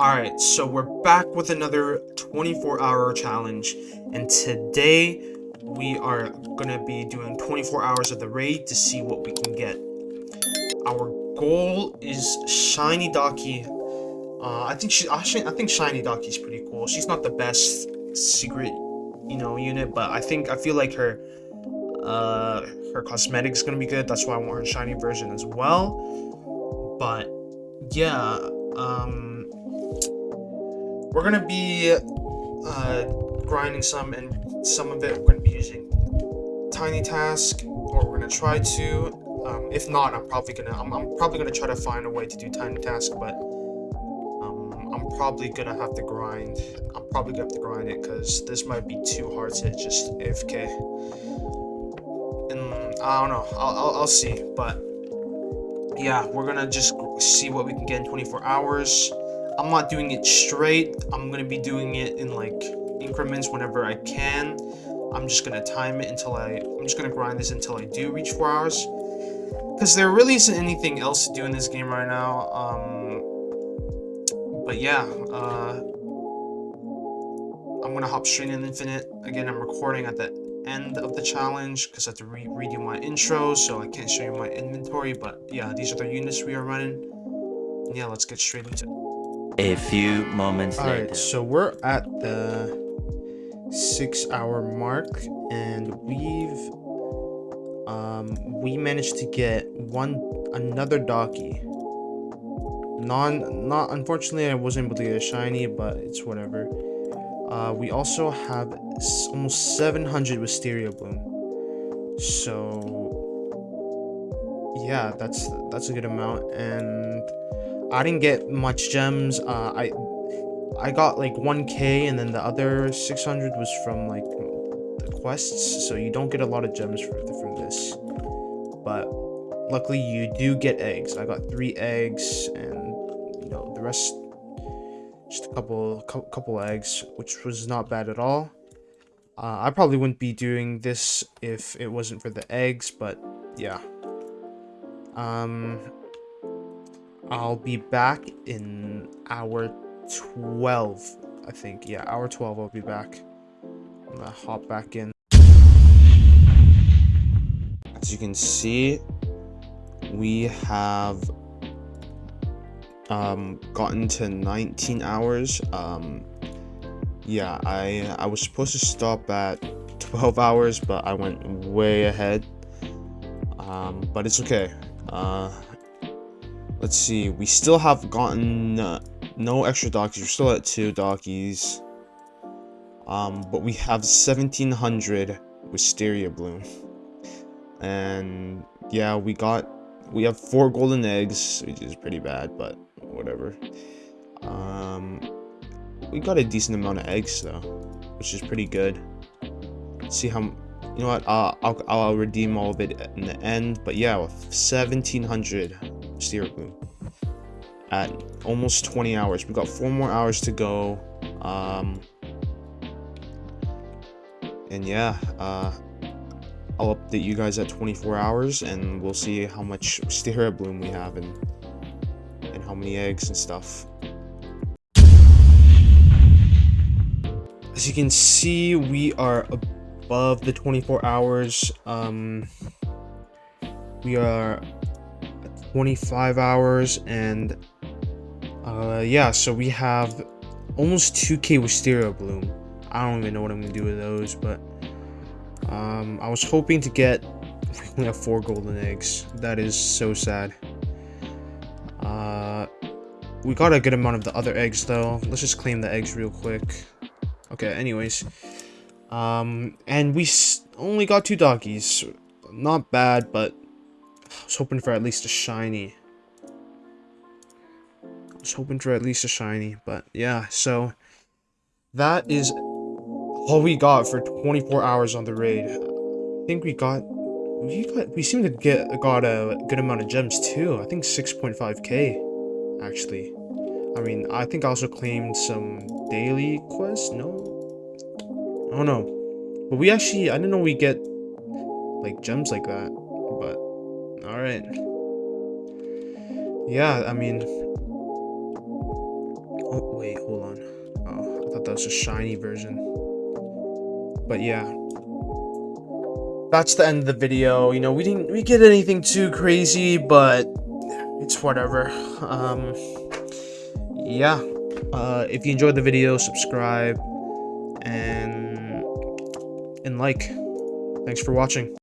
Alright, so we're back with another 24 hour challenge, and today we are gonna be doing 24 hours of the raid to see what we can get. Our goal is Shiny Daki. Uh, I think she, I think Shiny Daki is pretty cool. She's not the best secret, you know, unit, but I think I feel like her, uh, her cosmetic is gonna be good. That's why I want her shiny version as well. But yeah, um we're gonna be uh, grinding some, and some of it we're gonna be using Tiny Task, or we're gonna try to. Um, if not, I'm probably gonna I'm, I'm, probably gonna try to find a way to do Tiny Task, but um, I'm probably gonna have to grind. I'm probably gonna have to grind it because this might be too hard to just AFK. And I don't know. I'll, I'll, I'll see, but yeah, we're gonna just see what we can get in 24 hours. I'm not doing it straight. I'm going to be doing it in like increments whenever I can. I'm just going to time it until I, I'm just going to grind this until I do reach 4 hours. Because there really isn't anything else to do in this game right now. Um, but yeah, uh, I'm going to hop straight in Infinite. Again, I'm recording at the end of the challenge because I have to re redo my intro, so I can't show you my inventory. But yeah, these are the units we are running. Yeah, let's get straight into it. A few moments All later. Alright, so we're at the six hour mark and we've um we managed to get one another Daki. Non not unfortunately I wasn't able to get a shiny, but it's whatever. Uh we also have almost 700 Wisteria Bloom. So yeah, that's that's a good amount and I didn't get much gems. Uh, I I got like 1k and then the other 600 was from like the quests. So you don't get a lot of gems from, from this. But luckily you do get eggs. I got three eggs and you know the rest just a couple couple eggs which was not bad at all. Uh, I probably wouldn't be doing this if it wasn't for the eggs, but yeah. Um, I'll be back in hour 12, I think. Yeah, hour 12 I'll be back. I'm gonna hop back in. As you can see, we have um, gotten to 19 hours. Um, yeah, I, I was supposed to stop at 12 hours, but I went way ahead. Um, but it's okay. Uh, Let's see. We still have gotten uh, no extra Dakis. We're still at two Dakis. Um, but we have 1700 Wisteria Bloom. And yeah, we got we have four golden eggs, which is pretty bad, but whatever. Um, we got a decent amount of eggs though, which is pretty good. Let's see how you know what uh, I'll I'll redeem all of it in the end. But yeah, 1700 Bloom at almost 20 hours. We've got four more hours to go. Um, and yeah, uh, I'll update you guys at 24 hours and we'll see how much Wisteria Bloom we have and, and how many eggs and stuff. As you can see, we are above the 24 hours. Um, we are 25 hours and uh yeah so we have almost 2k wisteria bloom. I don't even know what i'm gonna do with those but um i was hoping to get we only have four golden eggs. That is so sad. Uh we got a good amount of the other eggs though. Let's just claim the eggs real quick. Okay anyways. Um and we only got two Dakis not bad but I was hoping for at least a shiny. I was hoping for at least a shiny, but yeah, so that is all we got for 24 hours on the raid. I think we got we got we seem to get got a good amount of gems too. I think 6.5k actually. I mean, I think I also claimed some daily quests. No, I don't know, but we actually I didn't know we get like gems like that. Alright. Yeah, I mean... Oh, wait, hold on. Oh, I thought that was a shiny version. But yeah. That's the end of the video. You know, we didn't we get anything too crazy, but it's whatever. Um yeah. Uh if you enjoyed the video, subscribe and and like. Thanks for watching.